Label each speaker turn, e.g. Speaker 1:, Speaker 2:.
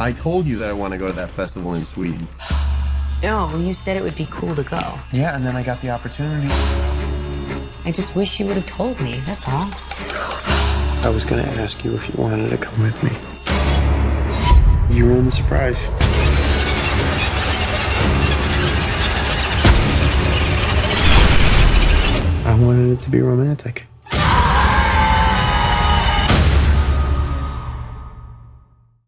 Speaker 1: I told you that I want to go to that festival in Sweden.
Speaker 2: No, you said it would be cool to go.
Speaker 1: Yeah, and then I got the opportunity.
Speaker 2: I just wish you would have told me, that's all.
Speaker 1: I was going to ask you if you wanted to come with me. You ruined the surprise. I wanted it to be romantic.